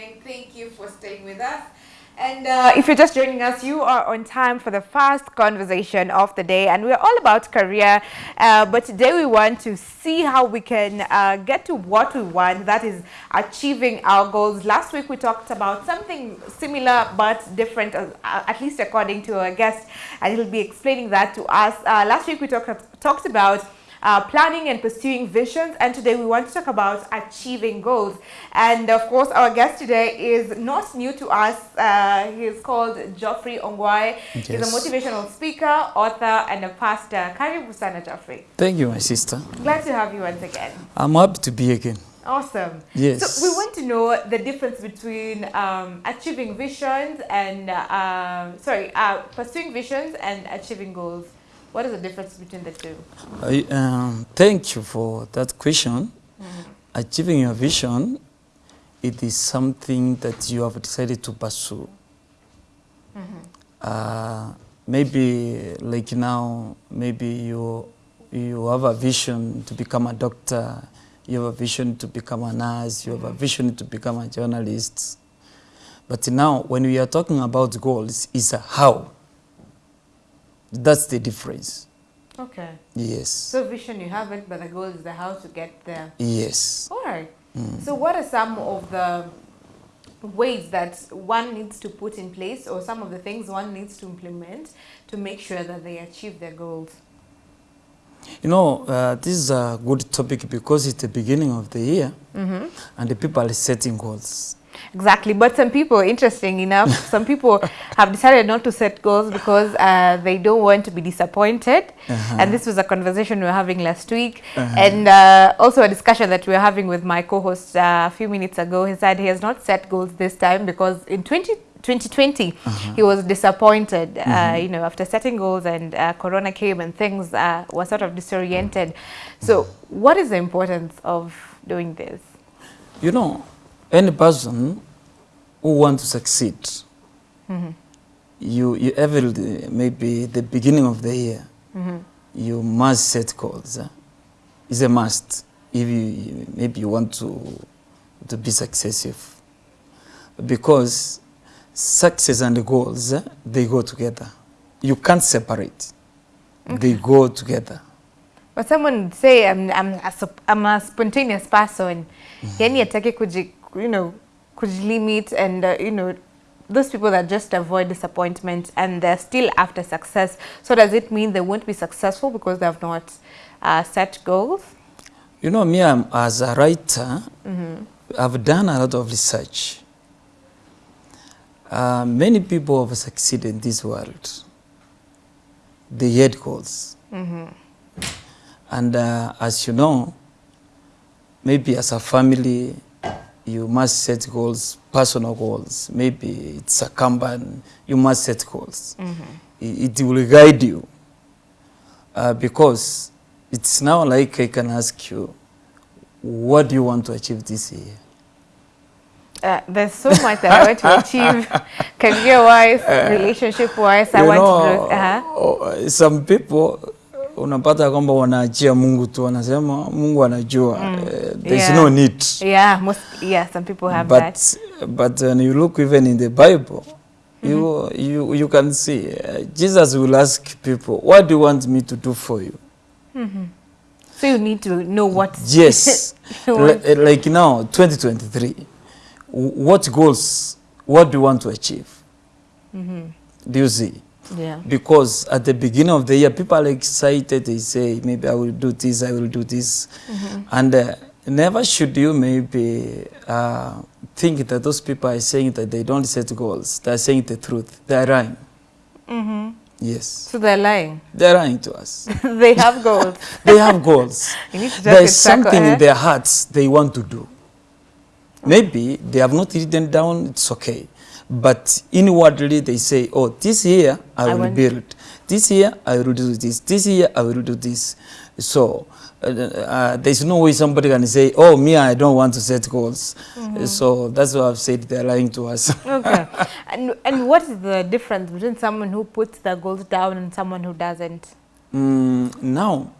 Thank you for staying with us. And uh, if you're just joining us, you are on time for the first conversation of the day. And we're all about career. Uh, but today we want to see how we can uh, get to what we want, that is achieving our goals. Last week we talked about something similar but different, uh, at least according to our guest. And he'll be explaining that to us. Uh, last week we talked about uh, planning and pursuing visions. And today we want to talk about achieving goals. And of course, our guest today is not new to us. Uh, he's called Geoffrey Ongwae. Yes. He's a motivational speaker, author, and a pastor. Karibu sana, Geoffrey. Thank you, my sister. Glad to have you once again. I'm happy to be again. Awesome. Yes. So we want to know the difference between um, achieving visions and, uh, sorry, uh, pursuing visions and achieving goals. What is the difference between the two? I, um, thank you for that question. Mm. Achieving your vision, it is something that you have decided to pursue. Mm -hmm. uh, maybe like now, maybe you, you have a vision to become a doctor, you have a vision to become a nurse, you have a vision to become a journalist. But now, when we are talking about goals, it's a how. That's the difference. Okay. Yes. So vision you have it, but the goal is the how to get there. Yes. All right. Mm. So what are some of the ways that one needs to put in place or some of the things one needs to implement to make sure that they achieve their goals? You know, uh, this is a good topic because it's the beginning of the year mm -hmm. and the people are setting goals. Exactly, but some people, interesting enough, some people have decided not to set goals because uh, they don't want to be disappointed. Uh -huh. And this was a conversation we were having last week, uh -huh. and uh, also a discussion that we were having with my co-host uh, a few minutes ago. He said he has not set goals this time because in 20, 2020 -huh. he was disappointed, mm -hmm. you know, after setting goals and uh, Corona came and things uh, were sort of disoriented. So, what is the importance of doing this? You know, any person who wants to succeed, mm -hmm. you, you every maybe the beginning of the year, mm -hmm. you must set goals. It's a must if you maybe you want to to be successful, because success and goals they go together. You can't separate; okay. they go together. But someone say I'm I'm a, I'm a spontaneous person. Mm -hmm. Yani atake kuji you know, kujilimit and, uh, you know, those people that just avoid disappointment and they're still after success. So does it mean they won't be successful because they have not uh, set goals? You know, me I'm, as a writer, mm -hmm. I've done a lot of research. Uh, many people have succeeded in this world. They had goals. Mm -hmm. And uh, as you know, maybe as a family, you must set goals, personal goals. Maybe it's a company, you must set goals. Mm -hmm. it, it, will guide you. Uh, because it's now like I can ask you, what do you want to achieve this year? Uh, there's so much that I want to achieve career-wise, uh, relationship-wise. I want know, to. Uh -huh. Some people unapata kwamba wanaachia Mungu tu, wanasema Mungu anajua. Mm. Uh, there's yeah. no need. Yeah, most, yeah, some people have but, that. But when you look even in the Bible, mm -hmm. you, you, you can see uh, Jesus will ask people, what do you want me to do for you? Mm -hmm. So you need to know what. Yes. like, like now, 2023, what goals, what do you want to achieve? Mm -hmm. Do you see? Yeah. Because at the beginning of the year, people are excited. They say, maybe I will do this, I will do this. Mm -hmm. And uh, never should you maybe uh, think that those people are saying that they don't set goals. They're saying the truth. They're lying. Mm -hmm. Yes. So they're lying? They're lying to us. they have goals. they have goals. There's something in their hearts they want to do. Maybe they have not written down, it's okay. But inwardly they say, oh, this year I, I will build. This year I will do this. This year I will do this. So uh, uh, there's no way somebody can say, oh, me, I don't want to set goals. Mm -hmm. So that's why I've said they're lying to us. okay. And, and what is the difference between someone who puts their goals down and someone who doesn't? Mm, now,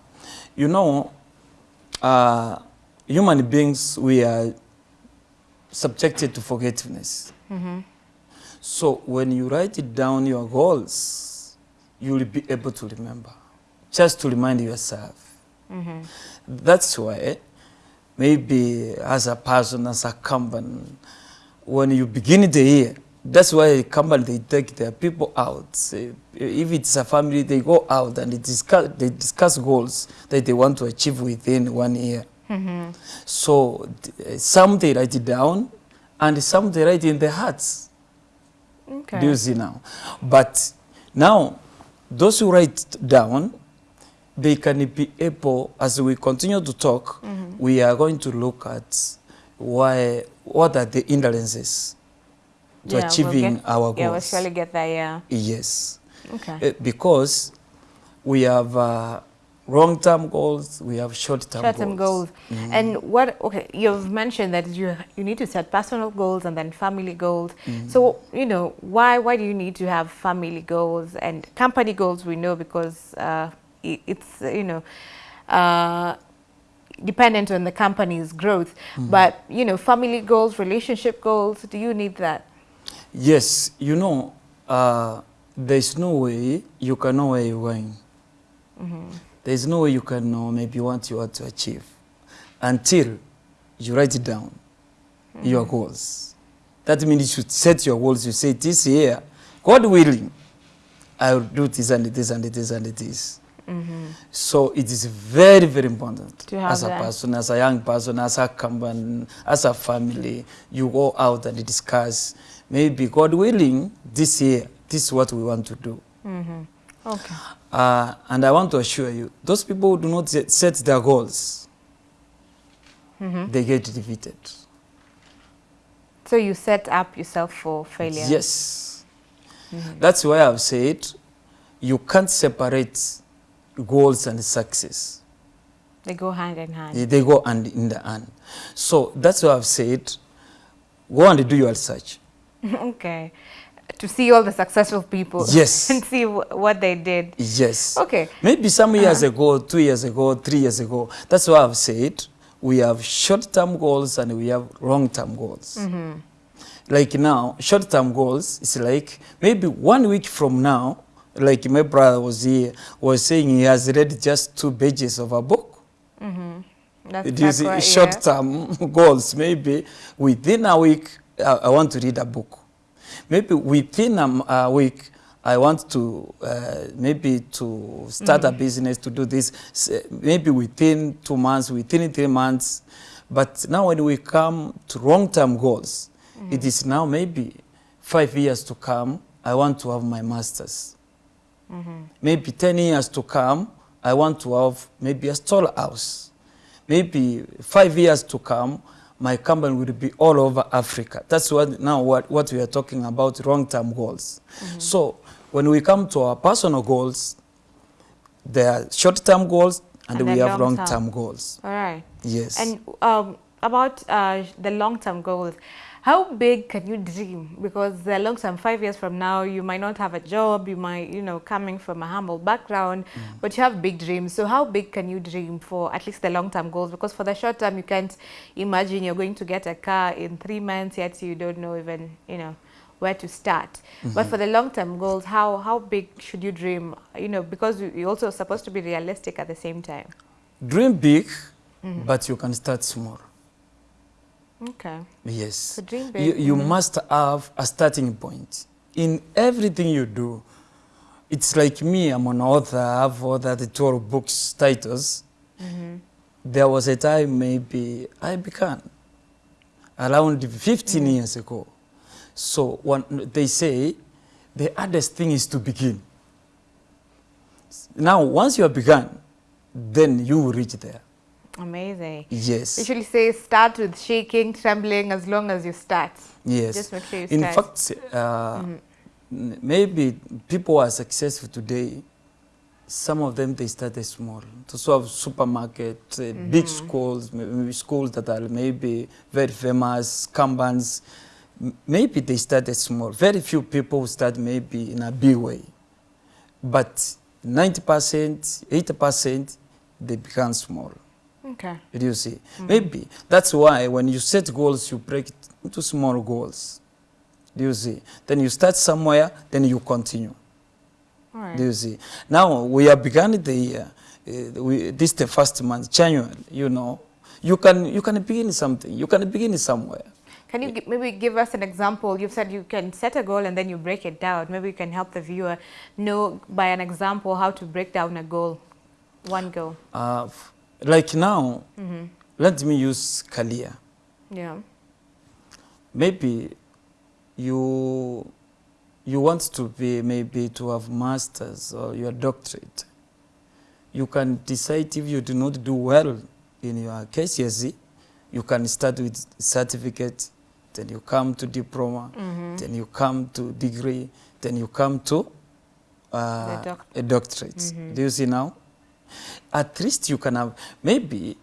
you know, uh, human beings, we are subjected to forgetfulness. So when you write it down your goals, you will be able to remember, just to remind yourself. Mm-hmm. That's why maybe as a person, as a company, when you begin the year, that's why a company they take their people out. If it's a family, they go out and they discuss, they discuss goals that they want to achieve within one year. Mm-hmm. So some they write it down, and some they write in their hearts. Okay. Do you see now? But now, those who write down, they can be able, as we continue to talk, we are going to look at why, what are the hindrances to Yeah, we'll achieving get- our Yeah, we'll goals. surely get there, yeah. Yes. Okay. Eh, because we have uh, long-term goals, we have short-term goals. Short-term goals. And what, okay, you've mentioned that you, you need to set personal goals and then family goals. So, you know, why, why do you need to have family goals and company goals? We know because uh, i- it's, you know, uh, dependent on the company's growth. But, you know, family goals, relationship goals, do you need that? Yes, you know, uh, there's no way you can know where you're going. There's no way you can know maybe what you want to achieve until you write it down, your hmm. goals. That means you should set your goals. You say, this year, God willing, I will do this and this and this and this. Mm-hmm. So it is very, very important as a that. person, as a young person, as a company, as a family, you go out and discuss, maybe God willing, this year, this is what we want to do. Mm-hmm. Okay. Uh, and I want to assure you, those people who do not set- their goals, they get defeated. So you set up yourself for failure. Yes. That's why I've said you can't separate goals and success. They go hand in hand. They, they go hand in the hand. So that's why I've said go and do your research. okay. To see all the successful people. Yes. and see wh- what they did. Yes. Okay. Maybe some years uh-huh. ago, two years ago, three years ago. That's why I've said we have short-term goals and we have long-term goals. Mm-hmm. Like now, short-term goals is like maybe one week from now, like my brother was here, was saying he has read just two pages of a book. Mm-hmm. That's It is Sakura, yeah. short-term goals. Maybe within a week, I, I want to read a book. Maybe within um, a week, I want to uh, maybe to start a mm. business to do this. Maybe within two months, within three months. But now when we come to long-term goals, mm. it is now maybe five years to come. I want to have my masters. Mm-hmm. Maybe 10 years to come, I want to have maybe a stall house. Maybe five years to come, my company will be all over Africa. That's what now what, what we are talking about, long-term goals. So when we come to our personal goals, there are short-term goals and, And we have long-term. long-term goals. All right. Yes. And um, about uh, the long-term goals, how big can you dream? Because uh, the long-term, five years from now, you might not have a job. You might, you know, coming from a humble background, mm. but you have big dreams. So how big can you dream for at least the long-term goals? Because for the short-term, you can't imagine you're going to get a car in three months. Yet you don't know even, you know, where to start. But mm-hmm. for the long-term goals, how how big should you dream? You know, because you- you're also supposed to be realistic at the same time. Dream big, mm-hmm. but you can start small. Okay. Yes. So dream You, big. you must have a starting point. In everything you do, it's like me, I'm an author, I have authored 12 books, titles. Mm-hmm. There was a time maybe I began around 15 mm-hmm. years ago. So when they say the hardest thing is to begin. Now, once you have begun, then you will reach there. Amazing. Yes. Usually say start with shaking, trembling as long as you start. Yes. Just make sure you In start. fact, uh, n- maybe people who are successful today, some of them they started small. To solve supermarket, uh, big schools, maybe schools that are maybe very famous, companies, maybe they started small. Very few people start maybe in a big way. But 90%, 80%, they become small. Okay. Do you see? Maybe that's why when you set goals, you break it into small goals. Do you see? Then you start somewhere, then you continue. All right. Do you see? Now we have begun the year. Uh, we, this the first month, January. You know, you can you can begin something. You can begin somewhere. Can you maybe give us an example? You've said you can set a goal and then you break it down. Maybe you can help the viewer know by an example how to break down a goal, one goal. Uh, f- like now, Mm-hmm. let me use Kalia. Yeah. maybe you you want to be maybe to have masters or your doctorate you can decide if you do not do well in your KCSE you can start with certificate then you come to diploma Mm-hmm. then you come to degree then you come to uh, doc- a doctorate Mhm. do you see now at least you can have maybe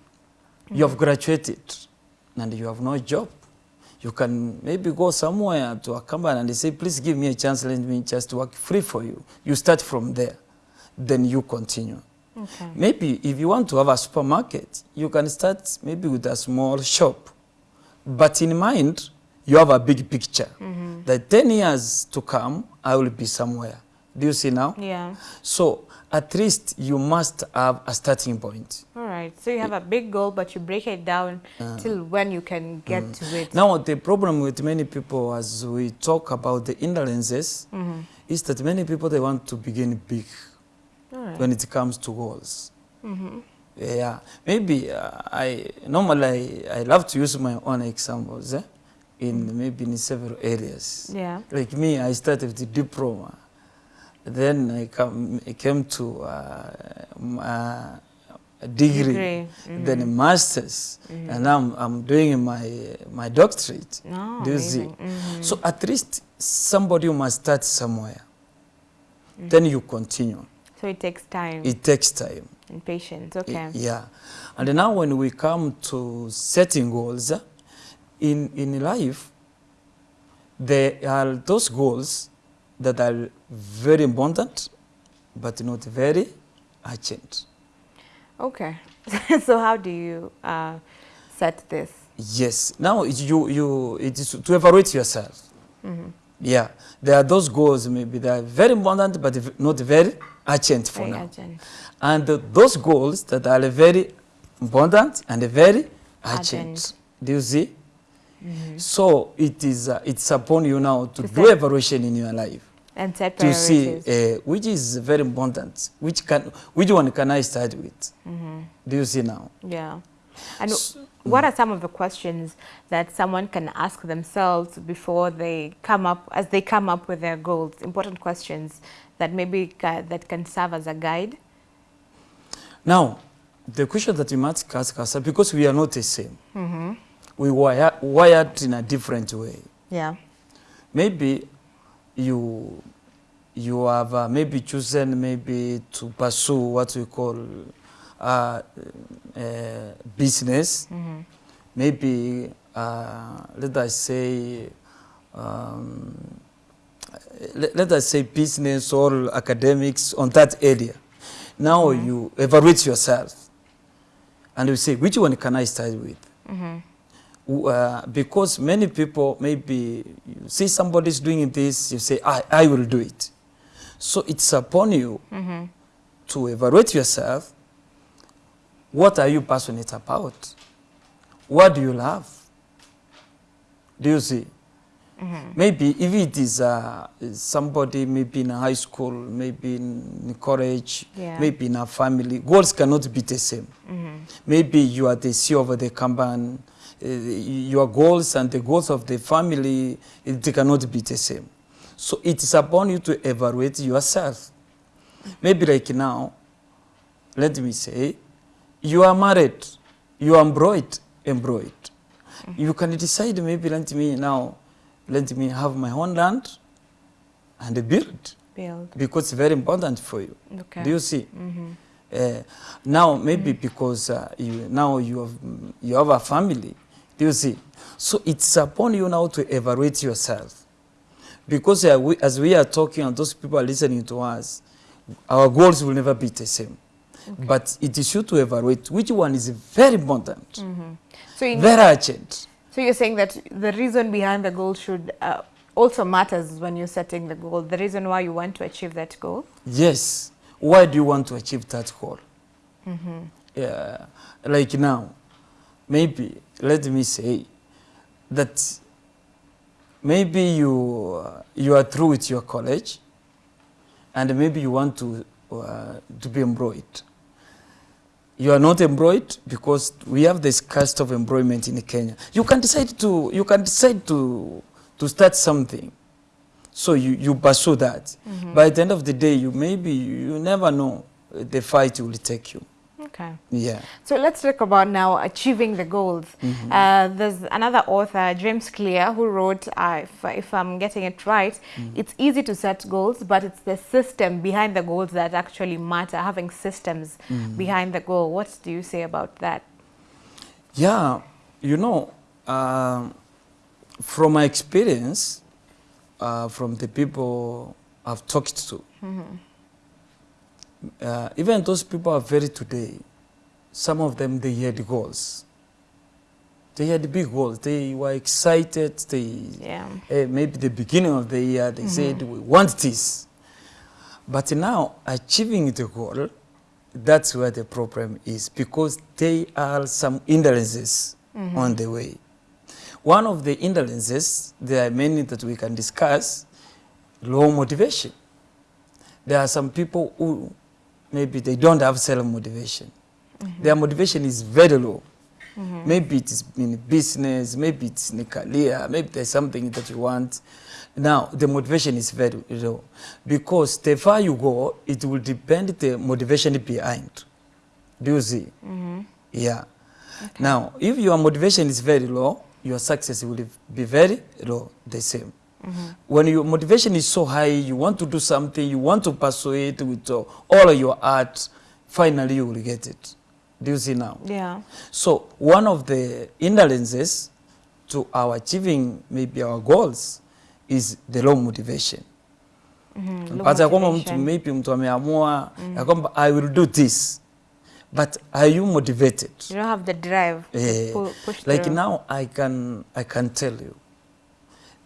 you have graduated and you have no job. You can maybe go somewhere to a company and say please give me a chance let me just work free for you. You start from there then you continue. Okay. maybe if you want to have a supermarket you can start maybe with a small shop. But in mind you have a big picture. Mm-hmm. that 10 years to come i will be somewhere do you see now Yeah. so at least you must have a starting point All right. So you have a big goal, but you break it down Uh, till when you can get to it. Now, the problem with many people as we talk about the indolences Mm-hmm. is that many people, they want to begin big right. when it comes to goals. Mm-hmm. Yeah, maybe uh, I normally I, I love to use my own examples eh, in maybe in several areas. Yeah. Like me, I started with the diploma. Then I, come, I came to uh, uh, degree, Degree. then a Mhm. master's, Mhm. and now I'm, I'm doing my, my doctorate. No, Do you see? amazing. Mhm. So at least somebody must start somewhere. Mhm. Then you continue. So it takes time It takes time. and patience. Okay. Yeah. And now when we come to setting goals, in, in life, there are those goals that are very important, but not very urgent. Okay. so how do you uh, set this? Yes. Now it- you, you, it is to evaluate yourself. Mhm. Yeah. There are those goals, maybe they are very important, but not very urgent for Very now. urgent. And uh, those goals that are very important and very urgent. Urgent. Do you see? Mhm. So it is uh, it's upon you now to, To do evaluation in your life And set to see uh, which is very important. Which can which one can I start with? Mhm. Do you see now? Yeah. And S- what are some of the questions that someone can ask themselves before they come up, as they come up with their goals? Important questions that maybe ca- that can serve as a guide. Now, the question that we must ask ourselves because we are not the same. Mm-hmm. We were wired in a different way. Yeah. maybe you you have uh, maybe chosen maybe to pursue what we call uh, uh, business Mm-hmm. maybe uh, let us say um, let, let us say business or academics on that area now Mhm. you evaluate yourself and you say which one can i start with Mm-hmm. Uh, because many people maybe you see somebody's doing this you say I, I will do it so it's upon you Mm-hmm. to evaluate yourself what are you passionate about what do you love do you see Mm-hmm. maybe if it is uh, somebody maybe in high school maybe in college Yeah. maybe in a family goals cannot be the same Mm-hmm. maybe you are the CEO of the company, your goals and the goals of the family, it, cannot be the same. So it is upon you to evaluate yourself. Maybe like now, let me say, you are married, you are employed, employed. You can decide maybe let me now, let me have my own land and build Build. because it's very important for you. Okay. Do you see? Mm-hmm. Uh, now maybe because uh, you now you have you have a family do you see so it's upon you now to evaluate yourself because as we are talking and those people are listening to us our goals will never be the same But it is you to evaluate which one is very important, So, in, very urgent. so you're saying that the reason behind the goal should uh, also matters when you're setting the goal. The reason why you want to achieve that goal. Yes. Why do you want to achieve that goal? Yeah. Like now, maybe, let me say that maybe you, uh, you are through with your college and maybe you want to, uh, to be employed. You are not employed because we have this cost of employment in Kenya. You can decide to, you can decide to, to start something. So you, you pursue that. By the end of the day, you maybe, you never know the fight will take you. Okay. Yeah. So let's talk about now achieving the goals. Uh, there's another author, James Clear, who wrote, uh, if, if I'm getting it right, it's easy to set goals, but it's the system behind the goals that actually matter, having systems behind the goal. What do you say about that? Yeah, you know, um, from my experience, uh, from the people I've talked to, uh, even those people are very today, some of them, they had goals. They had big goals. They were excited. They, Yeah. eh, maybe the beginning of the year, they said, we want this. But now, achieving the goal, that's where the problem is because there are some hindrances on the way. One of the hindrances, there are many that we can discuss, low motivation. There are some people who maybe they don't have self-motivation. Mm-hmm. Their motivation is very low. Mm-hmm. Maybe it's in business, maybe it's in a career, maybe there's something that you want. Now, the motivation is very low. Because the far you go, it will depend the motivation behind. Do you see? Mm-hmm. Yeah. Now, if your motivation is very low, your success will be very low, the same. When your motivation is so high, you want to do something, you want to pursue it with uh, all of your heart, finally you will get it. Do you see now? Yeah. So one of the hindrances to our achieving maybe our goals is the low motivation. But Pata ya kwamba mtu maybe mtu ameamua ya kwamba I will do this. But are you motivated? You don't have the drive to Eh, push like through. now I can I can tell you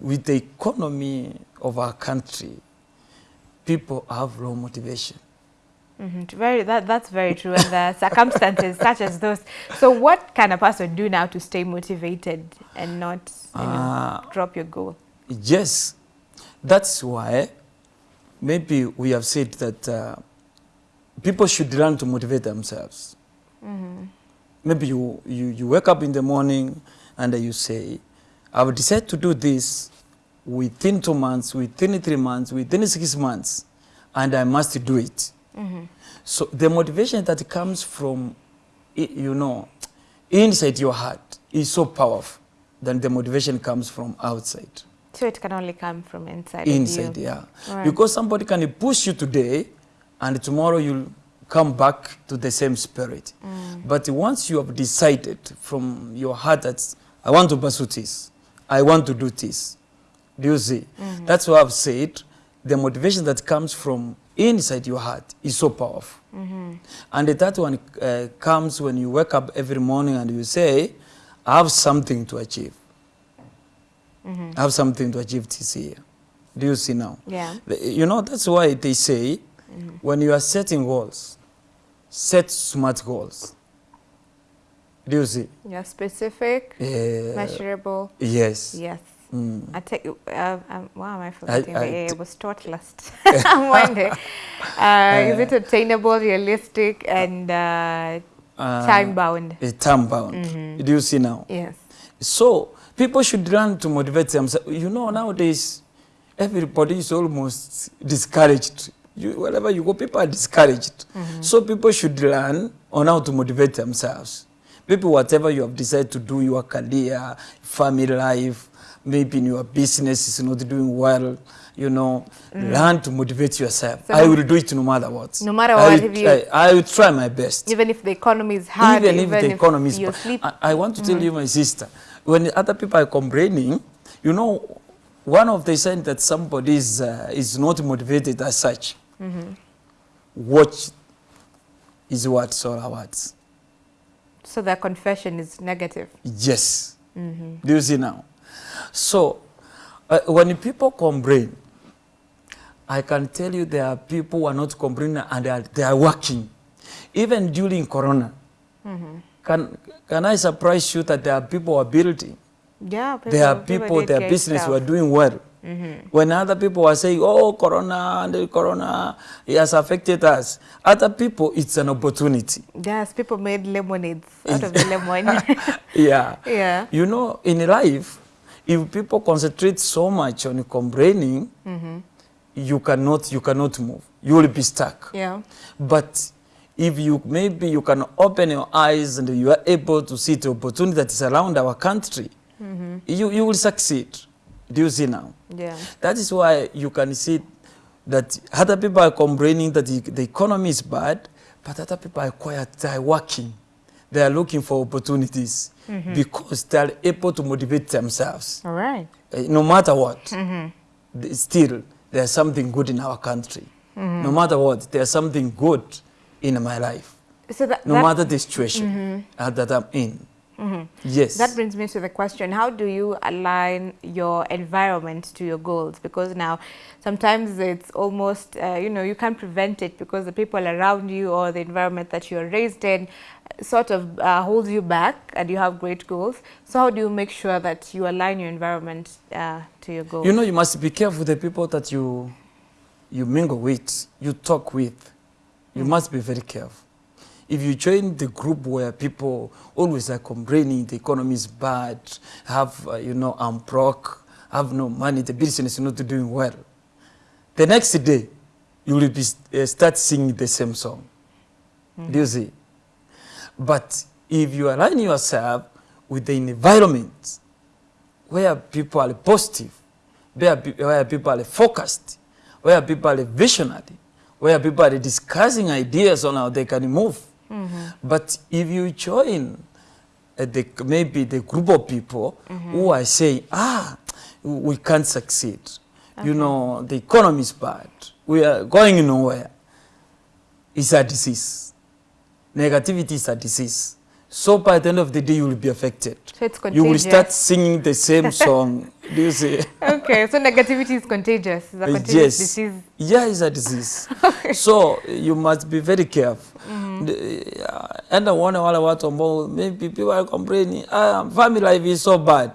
with the economy of our country people have low motivation Mhm, Very, that, that's very true. And the circumstances such as those. So what can a person do now to stay motivated and not you know, Ah. drop your goal? yes that's why maybe we have said that uh, people should learn to motivate themselves maybe you, you you wake up in the morning and you say I will decide to do this within two months within three months within six months and I must do it mm-hmm. So the motivation that comes from, you know, inside your heart is so powerful than the motivation comes from outside. So it can only come from inside. Inside, yeah. Alright. Because somebody can push you today and tomorrow you'll come back to the same spirit. Mm. But once you have decided from your heart that I want to pursue this, I want to do this, do you see? Mm-hmm. That's why I've said the motivation that comes from inside your heart is so powerful. Mm-hmm. And that one uh, comes when you wake up every morning and you say, I have something to achieve. Mm-hmm. I have something to achieve this year. Do you see now? Yeah. You know, that's why they say when you are setting goals, set smart goals. Do you see? Yeah, specific, Uh, measurable. yes. Yes. Mm. I take. Uh, um, why am I forgetting? I t- I was taught last Monday. Uh, is it attainable, realistic, and uh, Uh, time bound? Time bound. Do you see now? Yes. So people should learn to motivate themselves. You know, nowadays, everybody is almost discouraged. You, wherever you go, people are discouraged. So people should learn on how to motivate themselves. Maybe whatever you have decided to do, your career, family life, maybe in your business is not doing well, you know, mm. learn to motivate yourself. So I will do it no matter what. No matter I what, will you- try- I will try my best Even if the economy is hard, even if the economy is bad. I, I want to tell mm. you, my sister, when other people are complaining, you know, one of the signs that somebody is, uh, is not motivated as such, mm-hmm. watch is what Solar Awards. So their confession is negative. Yes. Do you see now? So, uh, when people complain, I can tell you there are people who are not complaining and they are, they are working. Even during Corona, can, can I surprise you that there are people who are building? Yeah. there are people, their business stuff. were doing well. When other people are saying, oh, Corona, and the Corona, it has affected us. Other people, it's an opportunity. Yes, people made lemonades out of the lemon. yeah. yeah. You know, in life, if people concentrate so much on complaining, mm -hmm. you cannot, you cannot move. You will be stuck. Yeah. But if you maybe you can open your eyes and you are able to see the opportunity that is around our country, mm -hmm. you, you will succeed. Do you see now? Yeah. That is why you can see that other people are complaining that the, the economy is bad, but other people are quiet, they are working. They are looking for opportunities because they are able to motivate themselves. All right. Uh, no matter what, th- still there's something good in our country. No matter what, there's something good in my life. So that, No that, matter the situation uh, that I'm in. Yes. that brings me to the question, how do you align your environment to your goals? Because now sometimes it's almost, uh, you know, you can't prevent it because the people around you or the environment that you're raised in sort of uh, holds you back and you have great goals. So how do you make sure that you align your environment uh, to your goals? You know, you must be careful the people that you you mingle with, you talk with. You must be very careful. If you join the group where people always are complaining, the economy is bad, have, uh, you know, I'm broke, have no money, the business is not doing well. The next day, you will be, uh, start singing the same song. Do you see? But if you align yourself with the environment where people are positive, where, where people are focused, where people are visionary, where people are discussing ideas on how they can move. But if you join uh, the, maybe the group of people who are saying, ah, we can't succeed. You know, the economy is bad. We are going nowhere. It's a disease. Negativity is a disease. So by the end of the day, you will be affected. So it's contagious. You will start singing the same song. Do you see? okay, so negativity is contagious. It's a Uh, contagious yes. disease. Yeah, it's a disease. so you must be very careful. The- uh, Enda i wale watu ambao maybe people are complaining, ah, family life is so bad.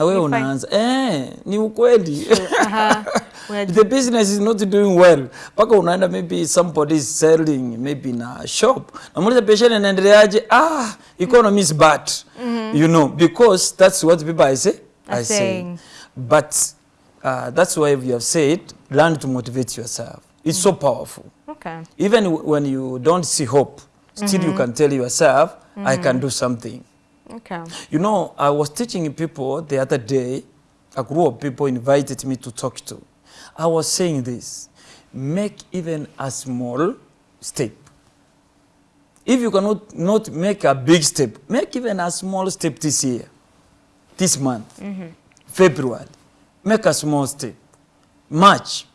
Na wewe unaanza eh, ni ukweli. Uh-huh. The business is not doing well. Paka unaenda maybe somebody is selling maybe in a shop. Namuuliza biashara inaendeleaje? Ah, economy is bad. You know, because that's what people I say. Are I say. But uh, that's why we have said learn to motivate yourself. It's so powerful. Okay. Even when you don't see hope, still you can tell yourself, I can do something. Okay. You know, I was teaching people the other day, a group of people invited me to talk to. I was saying this make even a small step. If you cannot not make a big step, make even a small step this year, this month, mm-hmm. February. Make a small step. March,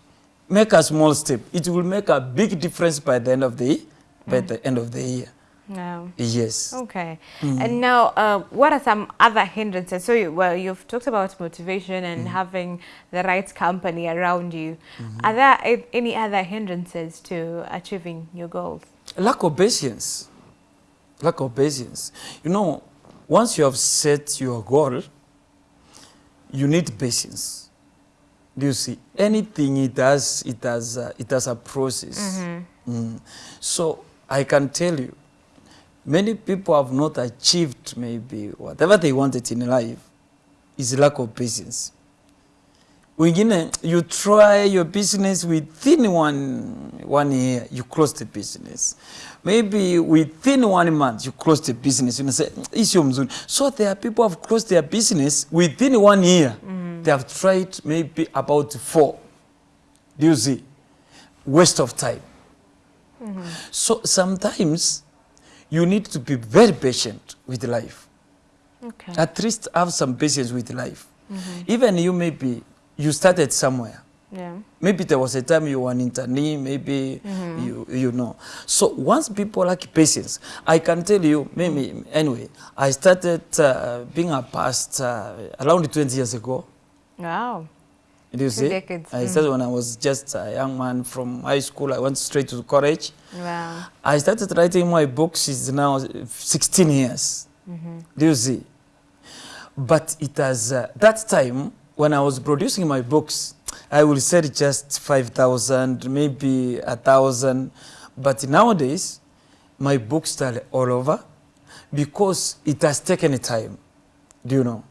make a small step. It will make a big difference by the end of the by mm. the end of the year. No. Yes. Okay. And now, uh, what are some other hindrances? So, you, well, you've talked about motivation and having the right company around you. Are there any other hindrances to achieving your goals? Lack of patience. Lack of patience. You know, once you have set your goal, you need patience. Do you see? Anything it has, it has, uh, it has a process. Mm. So I can tell you, many people have not achieved maybe whatever they wanted in life is lack of patience. Wengine, you try your business within one, one year, you close the business. Maybe within one month, you close the business. You say, "Isio mzuri. So there are people who have closed their business within one year. Mm. They have tried maybe about four. Do you see? Waste of time. Mm -hmm. So sometimes you need to be very patient with life. Okay. At least have some patience with life. Even you maybe you started somewhere. Yeah. Maybe there was a time you were an internee, maybe Hmm. you, you know. So once people lack patience, I can tell you, maybe, anyway, I started uh, being a pastor around 20 years ago. Wow. Do you see? decades, I started when I was just a young man from high school. I went straight to college. Wow. I started writing my books, it's now 16 years. Do you see? But it has, uh, that time, when I was producing my books, I will sell just 5,000, maybe a 1,000. But nowadays, my books are all over because it has taken time. Do you know?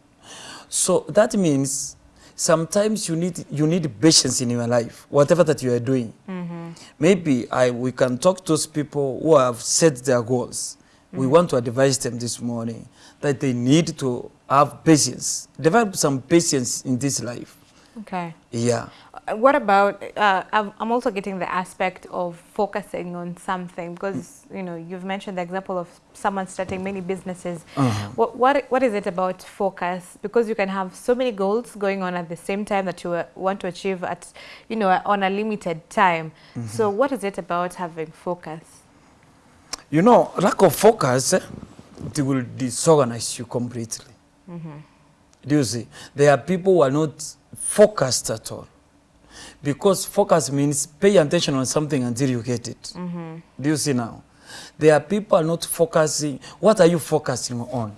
So that means sometimes you need, you need patience in your life, whatever that you are doing. Mm-hmm. Maybe I, we can talk to those people who have set their goals. We mm-hmm. want to advise them this morning that they need to have patience, develop some patience in this life. Okay. Yeah. Uh, What about, uh, I'm also getting the aspect of focusing on something because, you know, you've mentioned the example of someone starting many businesses. Uh-huh. What, what, what is it about focus? Because you can have so many goals going on at the same time that you uh, want to achieve at, you know, on a limited time. So what is it about having focus? You know, lack of focus, it will disorganize you completely. Do you see? There are people who are not focused at all. Because focus means pay attention on something until you get it. Do you see now? There are people not focusing. What are you focusing on?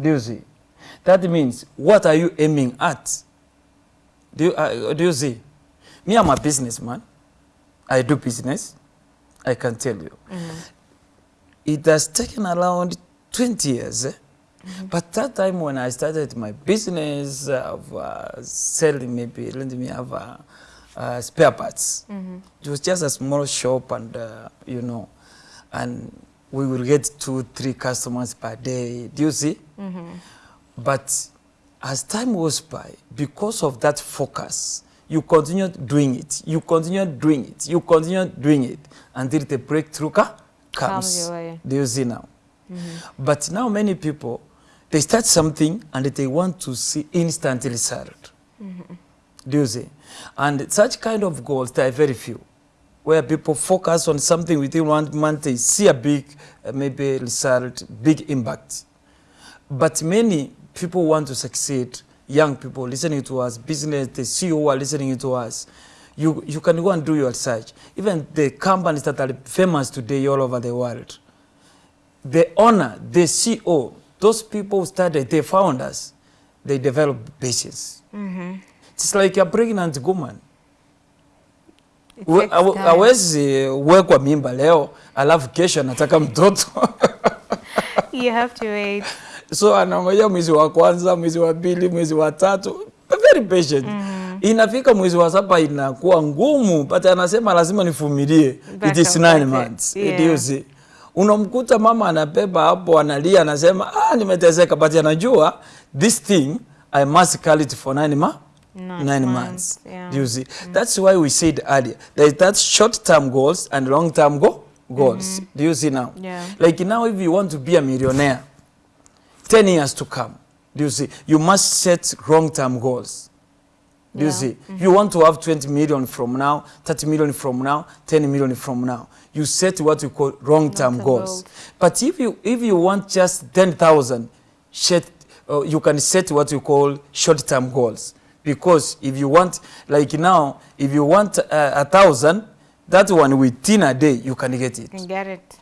Do you see? That means what are you aiming at? Do you, uh, do you see? Me, I'm a businessman. I do business. I can tell you. It has taken around 20 years. eh? But that time when I started my business of uh, selling maybe, let me have uh, uh, spare parts. It was just a small shop and, uh, you know, and we will get two, three customers per day. Do you see? But as time goes by, because of that focus, you continue doing it, you continue doing it, you continue doing it until the breakthrough Comes way. Do you see now? But now many people, they start something and they want to see instant result. Do you see? And such kind of goals, there are very few. Where people focus on something within one month, they see a big, uh, maybe result, big impact. But many people want to succeed, young people listening to us, business, the CEO are listening to us. You, you can go and do your research. Even the companies that are famous today all over the world, the owner, the CEO, those people started, they found us, they develop patience. It's like a pregnant woman. Hawezi wekwa mimba leo alafu kesho anataka mtoto You have to wait. so anangoja mwezi wa kwanza, mwezi wa pili, mwezi wa tatu, very patient. Inafika mwezi wa saba inakuwa ngumu, but anasema lazima nivumilie. It is nine months. Yeah. It see? Unamkuta mama anabeba hapo analia, anasema ah, nimeteseka, but anajua this thing I must carry it for nine months. Nine Nine months, months. yeah. You see? That's why we said earlier there is that short-term goals and long-term go goals. Do you see now? Yeah. Like now, if you want to be a millionaire, 10 years to come, do you see? You must set long-term goals. Do you Yeah. see? You want to have 20 million from now, 30 million from now, 10 million from now. You set what you call long-term goals. But if you if you want just 10,000, uh, you can set what you call short-term goals. Because if you want, like now, if you want uh, a thousand, that one within a day you can get it can get it.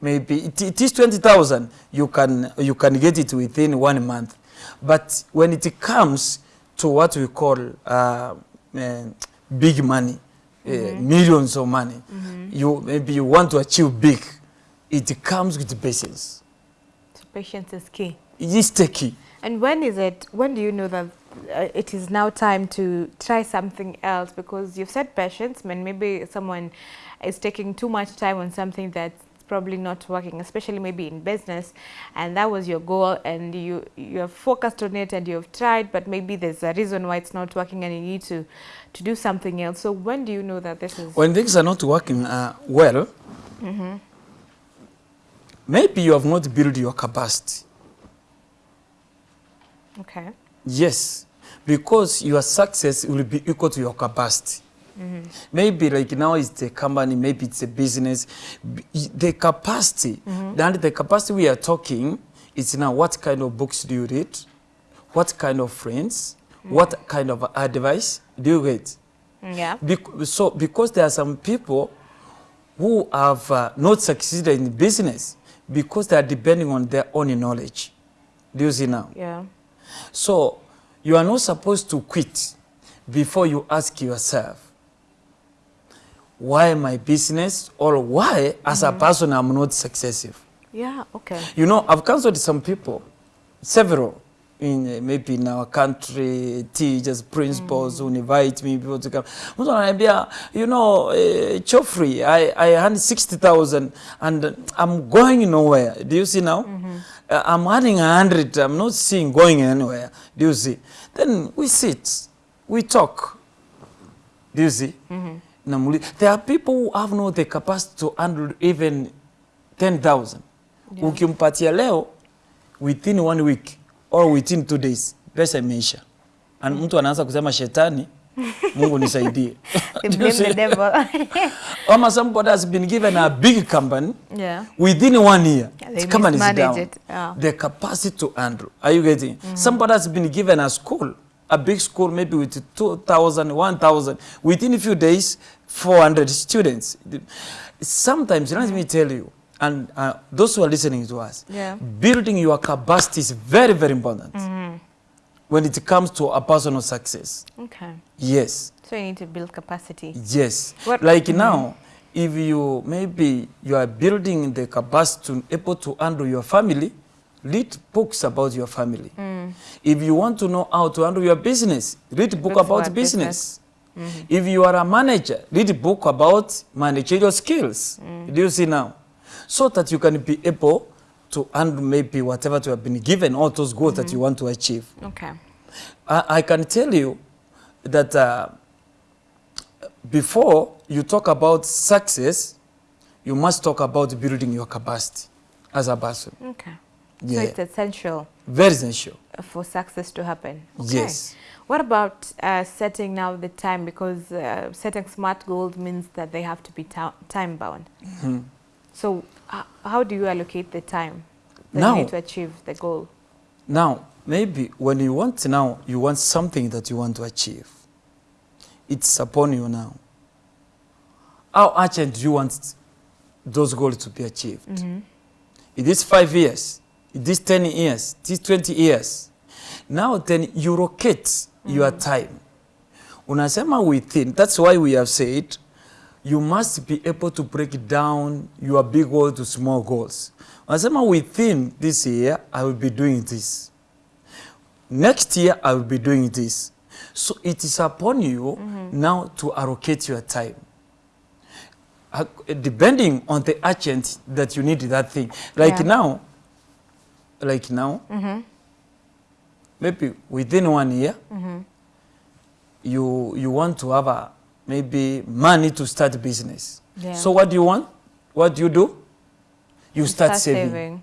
maybe it, it is 20,000 you can you can get it within one month but when it comes to what we call uh, uh, big money uh, millions of money. You maybe you want to achieve big it comes with patience. So patience is key. it is tricky And when is it, when do you know that uh, it is now time to try something else? Because you've said patience, when maybe someone is taking too much time on something that's probably not working, especially maybe in business, and that was your goal, and you you have focused on it and you have tried, but maybe there's a reason why it's not working, and you need to to do something else. So when do you know that this is when things are not working uh, well maybe you have not built your capacity okay? Yes, because your success will be equal to your capacity. Maybe like now it's a company, maybe it's a business. The capacity, mm-hmm. and the capacity we are talking is now what kind of books do you read? What kind of friends? What mm-hmm. kind of advice do you get? Mm, yeah. Bec- so because there are some people who have uh, not succeeded in business because they are depending on their own knowledge. Do you see now? Yeah. So you are not supposed to quit before you ask yourself, why my business or why as a person I'm not successful? Yeah. Okay. You know, I've counseled some people, several, in uh, maybe in our country, teachers, principals who invite me, people to come. Mtu ananiambia, you know, uh, Chofri, I, I earned 60,000 and I'm going nowhere. Do you see now? Uh, I'm earning 100, I'm not seeing going anywhere. Do you see? Then we sit, we talk. Do you see? Namuli- There are people who have not the capacity to handle even 10,000. Yeah. Ukimpatia leo within one week or within two days pesa imeisha. And mtu anaanza kusema shetani, Mungu nisaidie. The devil. Ama somebody has been given a big company yeah. within one year. Yeah, the company is down. it, yeah. The capacity to handle. Are you getting? Mm -hmm. Somebody has been given a school, a big school, maybe with 2,000, 1,000. Within a few days, 400 students. Sometimes, let me tell you, and uh, those who are listening to us, Yeah. building your capacity is very, very important mm-hmm. when it comes to a personal success. Okay. Yes. So you need to build capacity. Yes. What- like mm-hmm. now, if you maybe you are building the capacity to able to handle your family, read books about your family. Mm. If you want to know how to handle your business, read book Books about about business. If you are a manager, read a book about managerial skills. Do you see now? So that you can be able to handle maybe whatever you have been given, all those goals that you want to achieve. Okay. I, I can tell you that uh, before you talk about success, you must talk about building your capacity as a person. Okay. Yeah. So it's essential Very essential. for success to happen. Yes. What about uh, setting now the time? Because uh, setting smart goals means that they have to be time bound. Mm-hmm. So h- how do you allocate the time that Now- you need to achieve the goal? Now, maybe when you want now, you want something that you want to achieve. It's upon you now. How urgent do you want those goals to be achieved? It is five years, it is 10 years, it is 20 years. Now then you rocket your time. Unasema within, that's why we have said you must be able to break down your big goal to small goals. Unasema within this year, I will be doing this. Next year, I will be doing this. So it is upon you mm -hmm. now to allocate your time. Depending on the urgent that you need that thing. Like Yeah. now, like now, maybe within one year, you you want to have a maybe money to start business. Yeah. So what do you want? What do you do? You start, saving.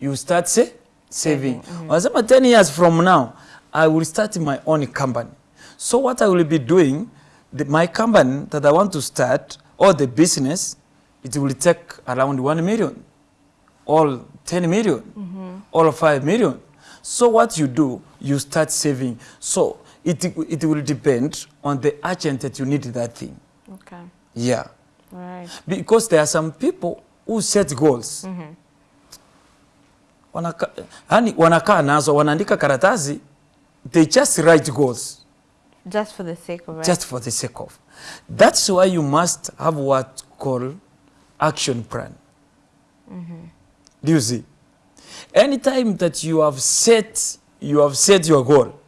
You start say, saving. Wanasema 10 years from now, I will start my own company. So what I will be doing, the, my company that I want to start, or the business, it will take around 1 million, or 10 million, or 5 million. So what you do, you start saving. So it, it will depend on the urgent that you need that thing. Okay. Yeah. Right. Because there are some people who set goals. Wanaka, yani wanakaa nazo wanaandika karatasi they just write goals Just for the sake of it. just for the sake of. That's why you must have what call action plan. mm -hmm. Do you see? Anytime that you have set you have set your goal,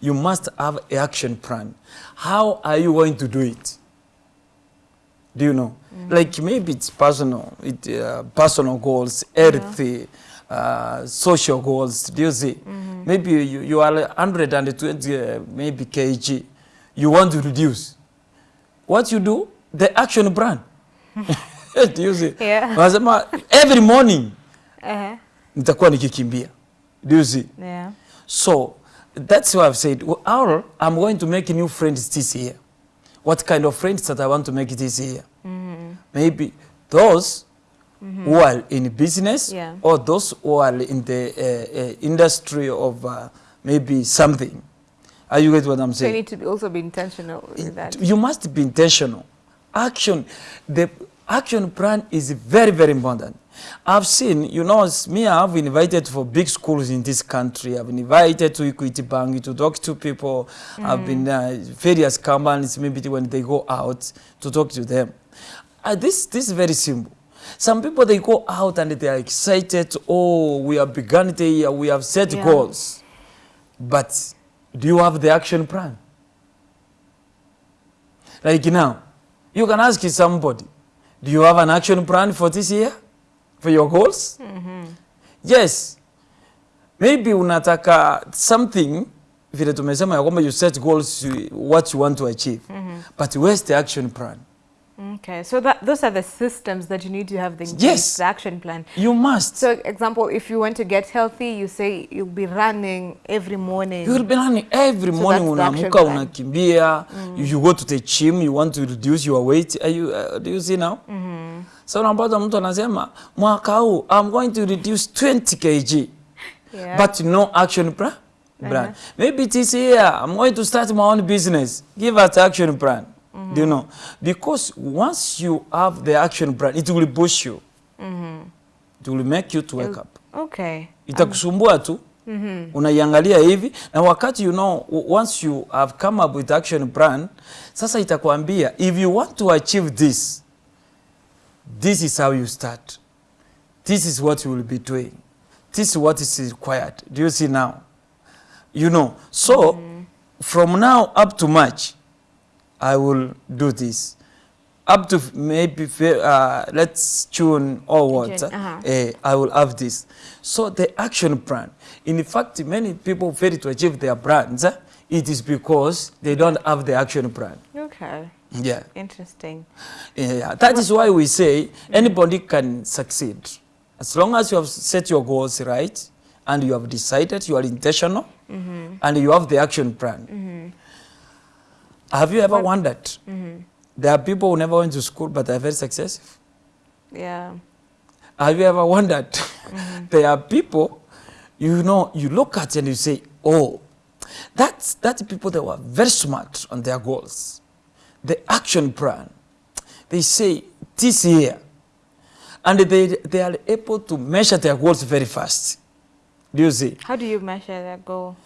you must have an action plan. How are you going to do it? Do you know? Like maybe it's personal, it, uh, personal goals, healthy, uh, social goals. Do you see? Maybe you, you are 120 uh, maybe kg. You want to reduce. What you do? The action plan. do you see? Yeah. Every morning Uh-huh. Nitakuwa nikikimbia. Do you see? Yeah. So that's why I've said, well, I'm going to make new friends this year. What kind of friends that I want to make this year? Maybe those who are in business Yeah. or those who are in the uh, uh, industry of uh, maybe something. Are you get what I'm So you need to be also be intentional with that. You must be intentional. Action, the action plan is very, very important. I've seen, you know, me, I've been invited for big schools in this country. I've been invited to Equity Bank to talk to people. I've been uh, various companies, maybe when they go out to talk to them. Uh, this, this is very simple. Some people, they go out and they are excited. Oh, we have begun the year, we have set Yeah. goals. But do you have the action plan? Like now, you can ask somebody, do you have an action plan for this year? For your goals? Mm -hmm. Yes. Maybe unataka something vile tumesema ya kwamba you set goals what you want to achieve. mm -hmm. But where's the action plan? Okay, so that those are the systems that you need to have the, Yes. the action plan. You must. So, example, if you want to get healthy, you say you'll be running every morning. You'll be running every So morning unaamka unakimbia you, you go to the gym you want to reduce your weight Are you, uh, do you see now so unapata mtu anasema mwaka huu I'm going to reduce 20 kg Yeah. but no action plan Brand. Uh -huh. maybe this year I'm going to start my own business give us action plan do you know because once you have the action plan it will push you Mm -hmm. it will make you to wake up okay. itakusumbua tu unaiangalia hivi na wakati you know once you have come up with action plan sasa itakwambia if you want to achieve this this is how you start this is what you will be doing this is what is required do you see now you know so from now up to march i will do this up to maybe uh, let's tune or what June, uh-huh. eh, I will have this. So the action plan. In fact, many people fail to achieve their plans. eh, It is because they don't have the action plan. Okay. Yeah. Interesting. yeah. That is why we say mm. anybody can succeed. As long as you have set your goals right and you have decided you are intentional mm-hmm. and you have the action plan. Mm-hmm. Have you ever wondered? Mm-hmm. There are people who never went to school but are very successful. Yeah. Have you ever wondered? there are people, you know, you look at and you say, oh, that's, that's people that were very smart on their goals. The action plan. They say, this year. And they, they are able to measure their goals very fast. Do you see? How do you measure that goal?